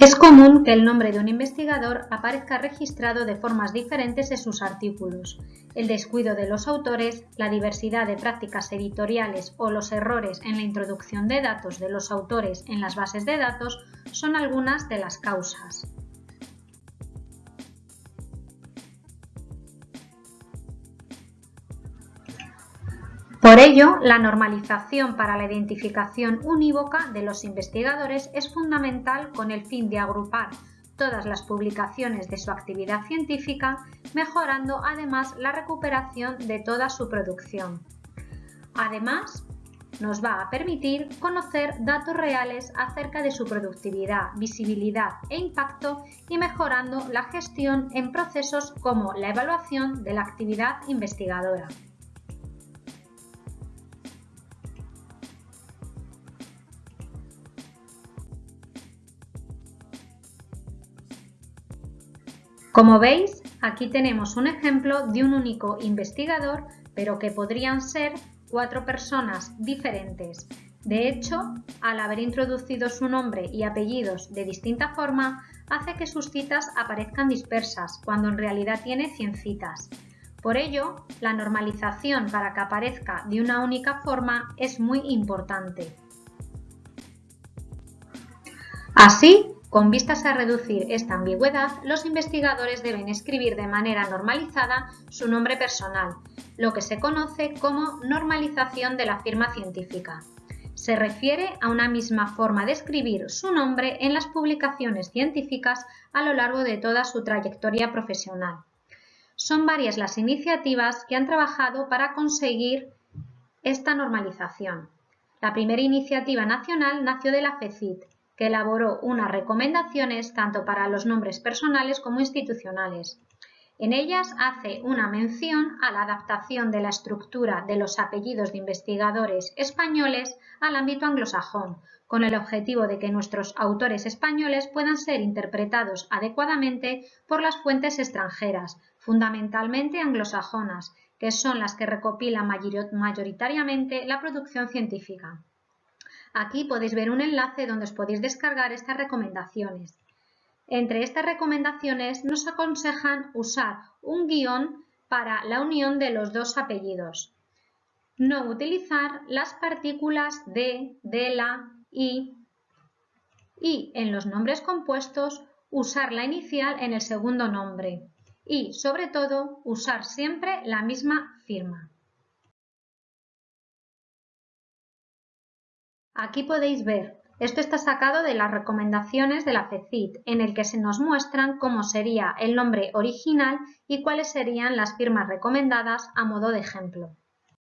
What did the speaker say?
Es común que el nombre de un investigador aparezca registrado de formas diferentes en sus artículos. El descuido de los autores, la diversidad de prácticas editoriales o los errores en la introducción de datos de los autores en las bases de datos son algunas de las causas. Por ello, la normalización para la identificación unívoca de los investigadores es fundamental con el fin de agrupar todas las publicaciones de su actividad científica, mejorando además la recuperación de toda su producción. Además, nos va a permitir conocer datos reales acerca de su productividad, visibilidad e impacto y mejorando la gestión en procesos como la evaluación de la actividad investigadora. Como veis, aquí tenemos un ejemplo de un único investigador, pero que podrían ser cuatro personas diferentes. De hecho, al haber introducido su nombre y apellidos de distinta forma, hace que sus citas aparezcan dispersas, cuando en realidad tiene 100 citas. Por ello, la normalización para que aparezca de una única forma es muy importante. Así, con vistas a reducir esta ambigüedad, los investigadores deben escribir de manera normalizada su nombre personal, lo que se conoce como normalización de la firma científica. Se refiere a una misma forma de escribir su nombre en las publicaciones científicas a lo largo de toda su trayectoria profesional. Son varias las iniciativas que han trabajado para conseguir esta normalización. La primera iniciativa nacional nació de la FECIT que elaboró unas recomendaciones tanto para los nombres personales como institucionales. En ellas hace una mención a la adaptación de la estructura de los apellidos de investigadores españoles al ámbito anglosajón, con el objetivo de que nuestros autores españoles puedan ser interpretados adecuadamente por las fuentes extranjeras, fundamentalmente anglosajonas, que son las que recopilan mayoritariamente la producción científica. Aquí podéis ver un enlace donde os podéis descargar estas recomendaciones. Entre estas recomendaciones nos aconsejan usar un guion para la unión de los dos apellidos. No utilizar las partículas de, de, la, y y en los nombres compuestos usar la inicial en el segundo nombre y, sobre todo, usar siempre la misma firma. Aquí podéis ver, esto está sacado de las recomendaciones de la FECIT, en el que se nos muestran cómo sería el nombre original y cuáles serían las firmas recomendadas a modo de ejemplo.